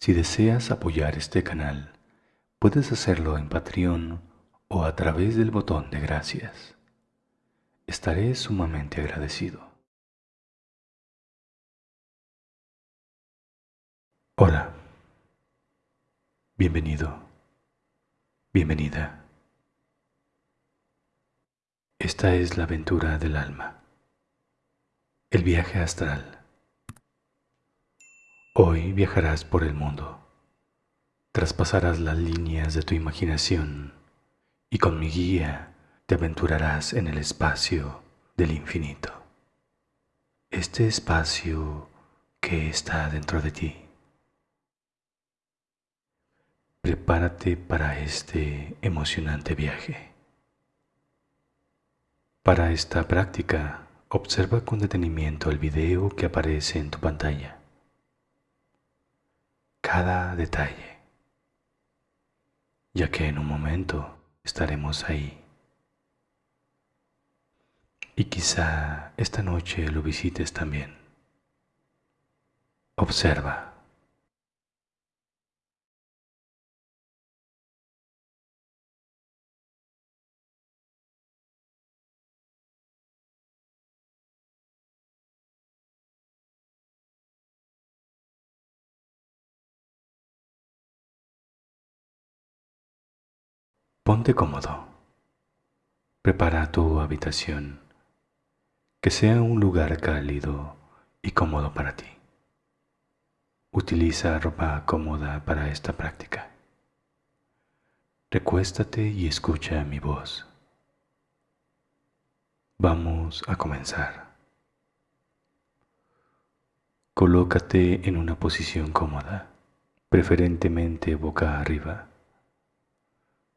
Si deseas apoyar este canal, puedes hacerlo en Patreon o a través del botón de gracias. Estaré sumamente agradecido. Hola, bienvenido, bienvenida. Esta es la aventura del alma, el viaje astral Hoy viajarás por el mundo, traspasarás las líneas de tu imaginación y con mi guía te aventurarás en el espacio del infinito. Este espacio que está dentro de ti. Prepárate para este emocionante viaje. Para esta práctica, observa con detenimiento el video que aparece en tu pantalla cada detalle, ya que en un momento estaremos ahí. Y quizá esta noche lo visites también. Observa. Ponte cómodo. Prepara tu habitación, que sea un lugar cálido y cómodo para ti. Utiliza ropa cómoda para esta práctica. Recuéstate y escucha mi voz. Vamos a comenzar. Colócate en una posición cómoda, preferentemente boca arriba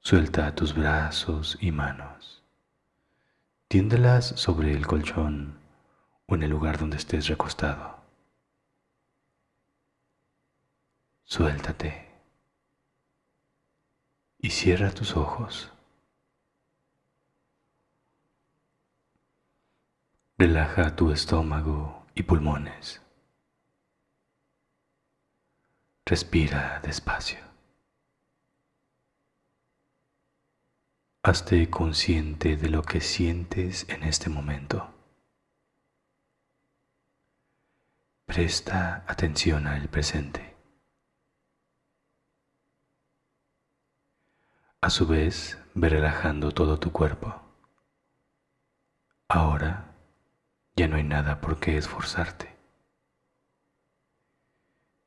Suelta tus brazos y manos. Tiéndelas sobre el colchón o en el lugar donde estés recostado. Suéltate y cierra tus ojos. Relaja tu estómago y pulmones. Respira despacio. Hazte consciente de lo que sientes en este momento. Presta atención al presente. A su vez, ve relajando todo tu cuerpo. Ahora ya no hay nada por qué esforzarte.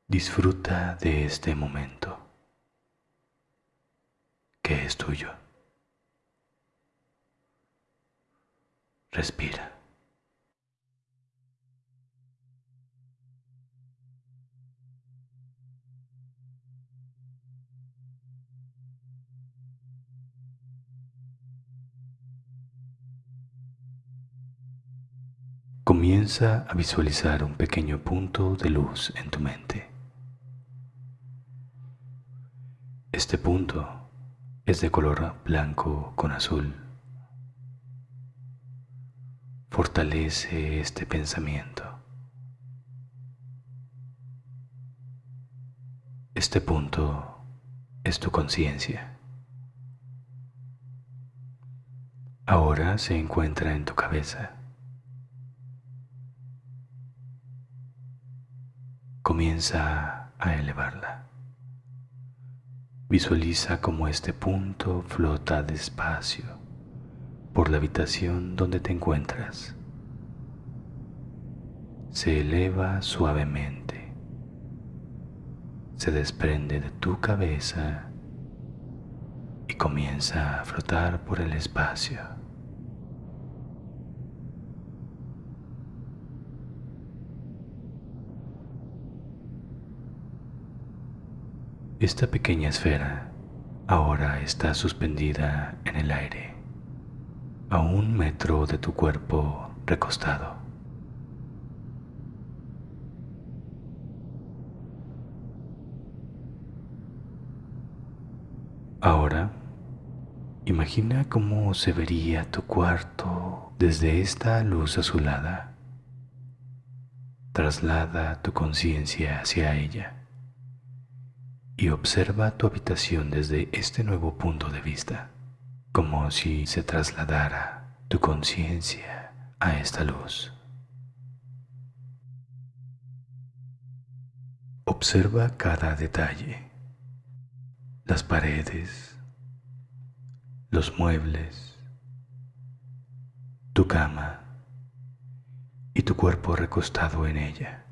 Disfruta de este momento que es tuyo. Respira. Comienza a visualizar un pequeño punto de luz en tu mente. Este punto es de color blanco con azul Fortalece este pensamiento. Este punto es tu conciencia. Ahora se encuentra en tu cabeza. Comienza a elevarla. Visualiza cómo este punto flota despacio por la habitación donde te encuentras. Se eleva suavemente, se desprende de tu cabeza y comienza a flotar por el espacio. Esta pequeña esfera ahora está suspendida en el aire a un metro de tu cuerpo recostado. Ahora, imagina cómo se vería tu cuarto desde esta luz azulada. Traslada tu conciencia hacia ella y observa tu habitación desde este nuevo punto de vista, como si se trasladara tu conciencia a esta luz. Observa cada detalle, las paredes, los muebles, tu cama y tu cuerpo recostado en ella.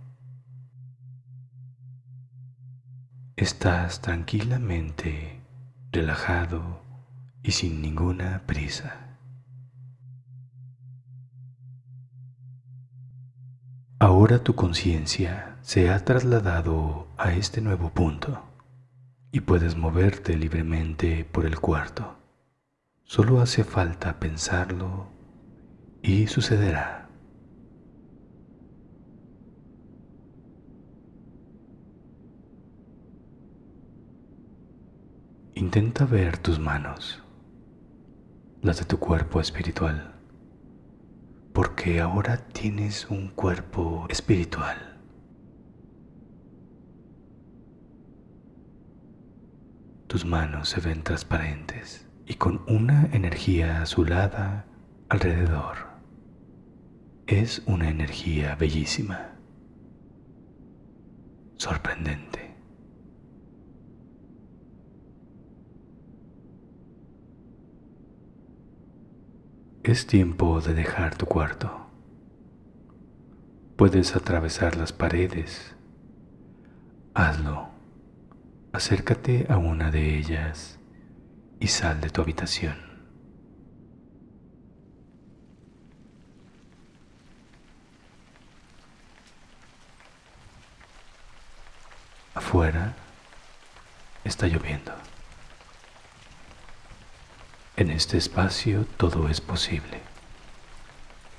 Estás tranquilamente relajado y sin ninguna prisa. Ahora tu conciencia se ha trasladado a este nuevo punto y puedes moverte libremente por el cuarto. Solo hace falta pensarlo y sucederá. Intenta ver tus manos, las de tu cuerpo espiritual, porque ahora tienes un cuerpo espiritual. Tus manos se ven transparentes y con una energía azulada alrededor. Es una energía bellísima, sorprendente. Es tiempo de dejar tu cuarto. Puedes atravesar las paredes. Hazlo. Acércate a una de ellas y sal de tu habitación. Afuera está lloviendo. En este espacio todo es posible,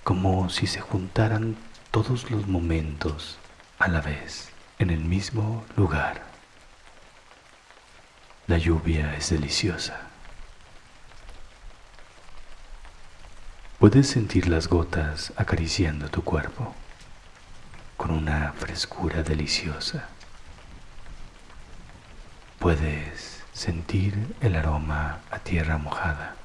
como si se juntaran todos los momentos a la vez en el mismo lugar. La lluvia es deliciosa. Puedes sentir las gotas acariciando tu cuerpo con una frescura deliciosa. Puedes sentir el aroma a tierra mojada.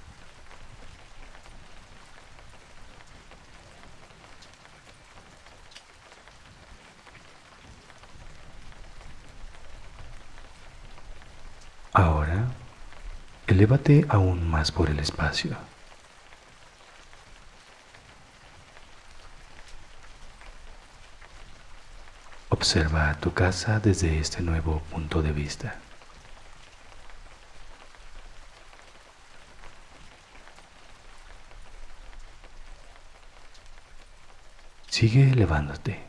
Ahora, elévate aún más por el espacio. Observa tu casa desde este nuevo punto de vista. Sigue elevándote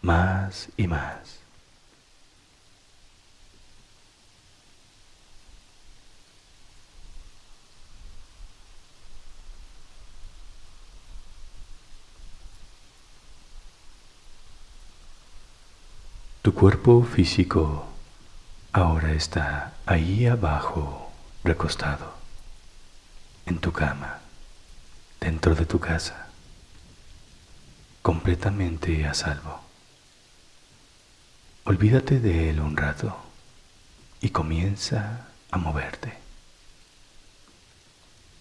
más y más. Tu cuerpo físico ahora está ahí abajo, recostado, en tu cama, dentro de tu casa completamente a salvo. Olvídate de él un rato y comienza a moverte.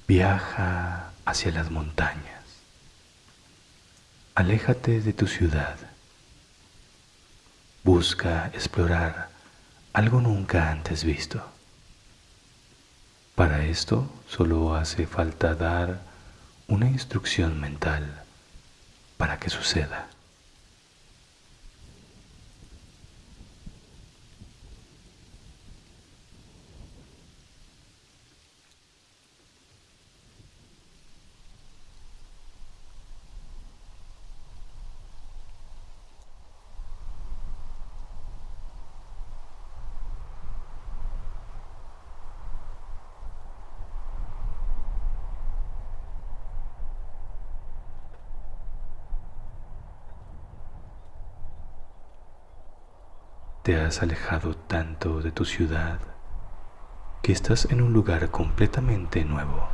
Viaja hacia las montañas. Aléjate de tu ciudad. Busca explorar algo nunca antes visto. Para esto solo hace falta dar una instrucción mental para que suceda. Te has alejado tanto de tu ciudad que estás en un lugar completamente nuevo,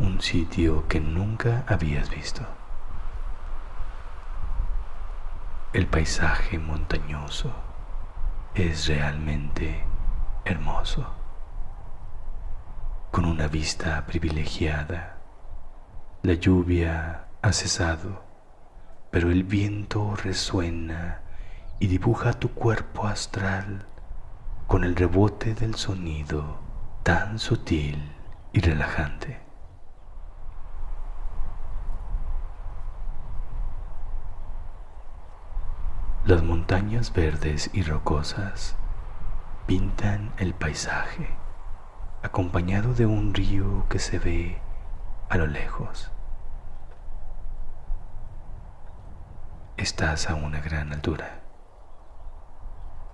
un sitio que nunca habías visto. El paisaje montañoso es realmente hermoso, con una vista privilegiada. La lluvia ha cesado, pero el viento resuena y dibuja tu cuerpo astral con el rebote del sonido tan sutil y relajante. Las montañas verdes y rocosas pintan el paisaje, acompañado de un río que se ve a lo lejos. Estás a una gran altura.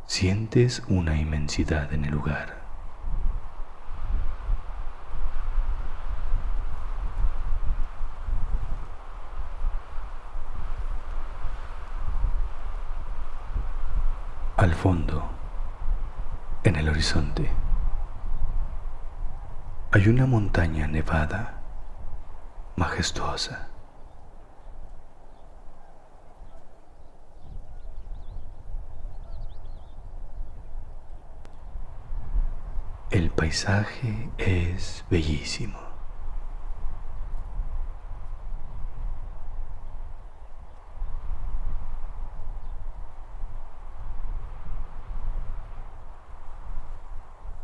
Sientes una inmensidad en el lugar. Al fondo, en el horizonte, hay una montaña nevada, majestuosa. El paisaje es bellísimo.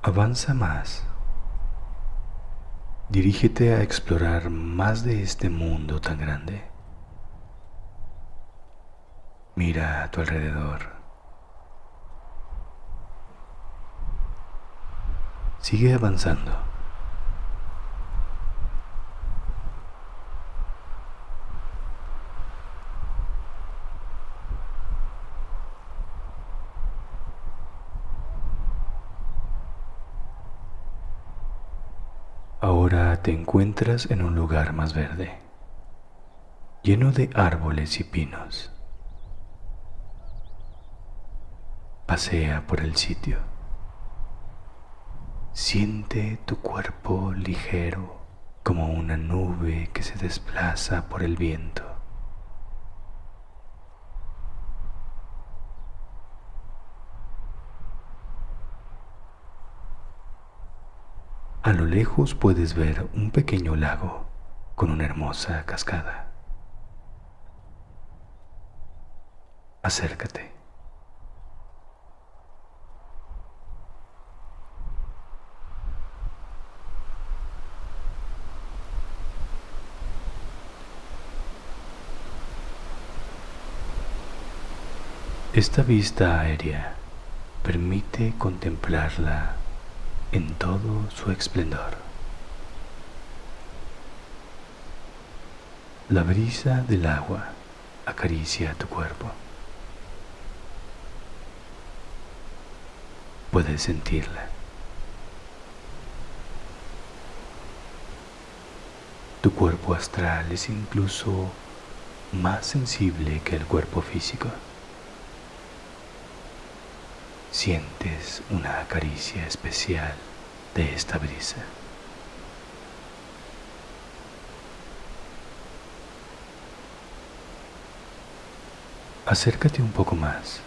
Avanza más. Dirígete a explorar más de este mundo tan grande. Mira a tu alrededor. Sigue avanzando. Ahora te encuentras en un lugar más verde, lleno de árboles y pinos. Pasea por el sitio. Siente tu cuerpo ligero como una nube que se desplaza por el viento. A lo lejos puedes ver un pequeño lago con una hermosa cascada. Acércate. Esta vista aérea permite contemplarla en todo su esplendor. La brisa del agua acaricia tu cuerpo. Puedes sentirla. Tu cuerpo astral es incluso más sensible que el cuerpo físico. Sientes una caricia especial de esta brisa. Acércate un poco más.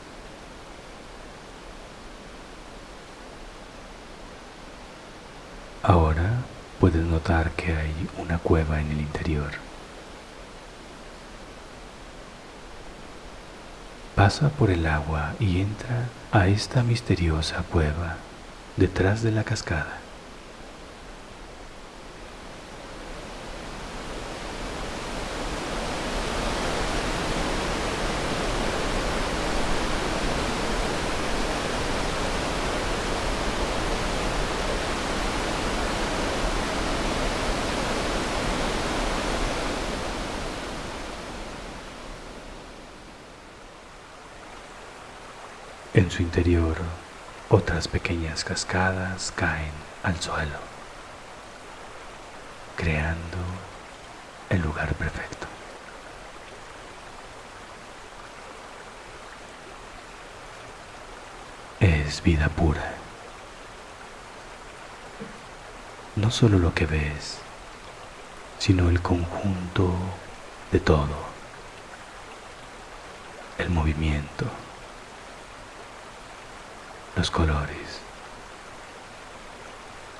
Ahora puedes notar que hay una cueva en el interior. Pasa por el agua y entra a esta misteriosa cueva detrás de la cascada. En su interior, otras pequeñas cascadas caen al suelo, creando el lugar perfecto. Es vida pura. No solo lo que ves, sino el conjunto de todo, el movimiento los colores,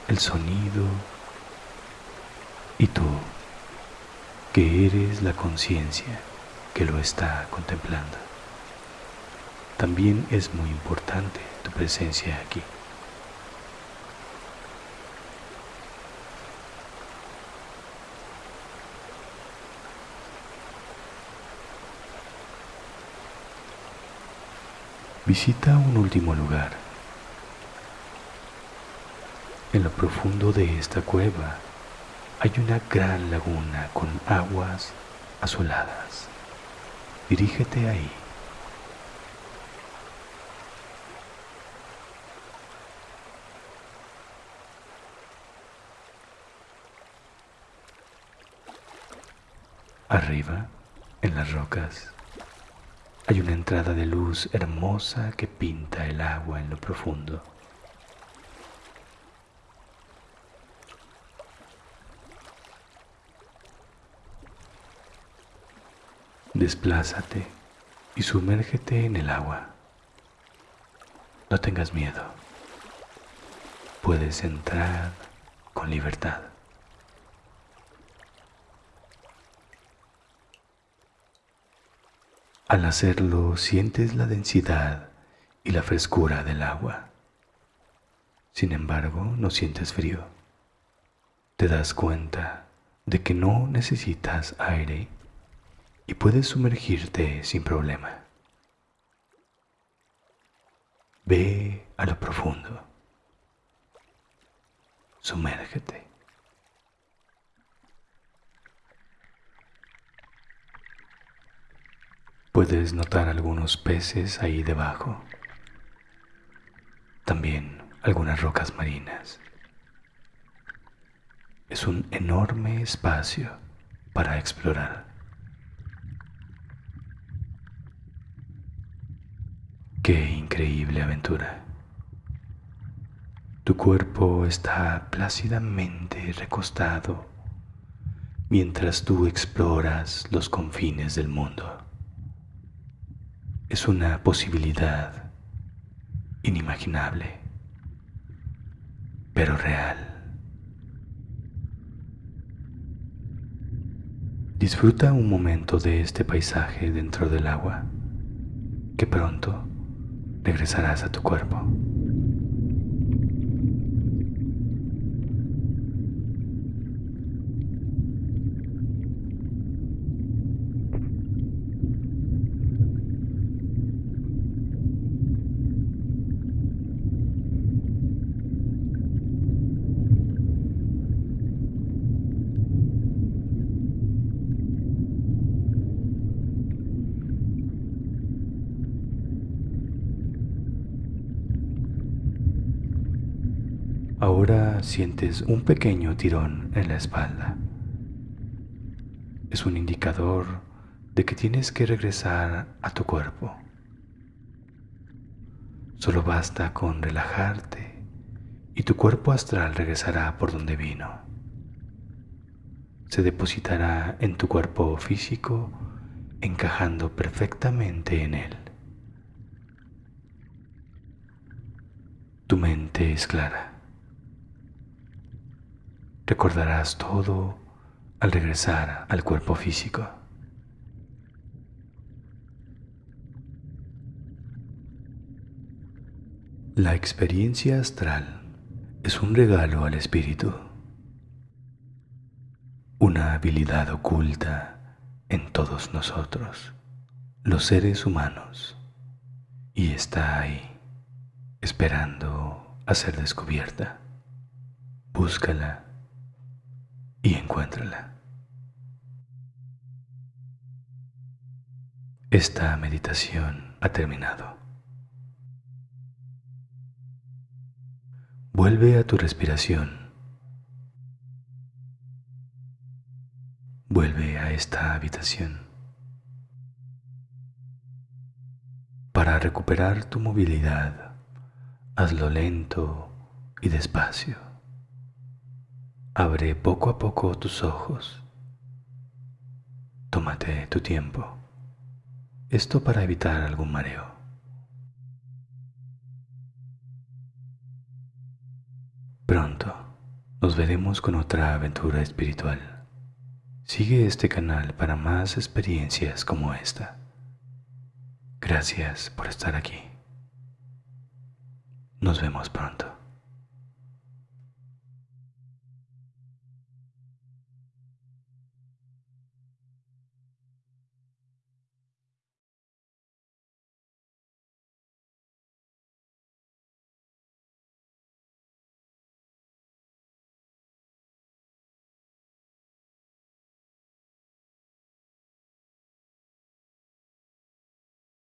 el sonido y tú, que eres la conciencia que lo está contemplando. También es muy importante tu presencia aquí. Visita un último lugar. En lo profundo de esta cueva hay una gran laguna con aguas azuladas. Dirígete ahí. Arriba, en las rocas, hay una entrada de luz hermosa que pinta el agua en lo profundo. Desplázate y sumérgete en el agua. No tengas miedo. Puedes entrar con libertad. Al hacerlo sientes la densidad y la frescura del agua. Sin embargo, no sientes frío. Te das cuenta de que no necesitas aire y puedes sumergirte sin problema. Ve a lo profundo. Sumérgete. Puedes notar algunos peces ahí debajo. También algunas rocas marinas. Es un enorme espacio para explorar. Qué increíble aventura. Tu cuerpo está plácidamente recostado mientras tú exploras los confines del mundo es una posibilidad inimaginable, pero real. Disfruta un momento de este paisaje dentro del agua, que pronto regresarás a tu cuerpo. Ahora sientes un pequeño tirón en la espalda. Es un indicador de que tienes que regresar a tu cuerpo. Solo basta con relajarte y tu cuerpo astral regresará por donde vino. Se depositará en tu cuerpo físico encajando perfectamente en él. Tu mente es clara. Recordarás todo al regresar al cuerpo físico. La experiencia astral es un regalo al espíritu, una habilidad oculta en todos nosotros, los seres humanos, y está ahí, esperando a ser descubierta. Búscala y encuéntrala. Esta meditación ha terminado. Vuelve a tu respiración. Vuelve a esta habitación. Para recuperar tu movilidad, hazlo lento y despacio. Abre poco a poco tus ojos. Tómate tu tiempo. Esto para evitar algún mareo. Pronto nos veremos con otra aventura espiritual. Sigue este canal para más experiencias como esta. Gracias por estar aquí. Nos vemos pronto.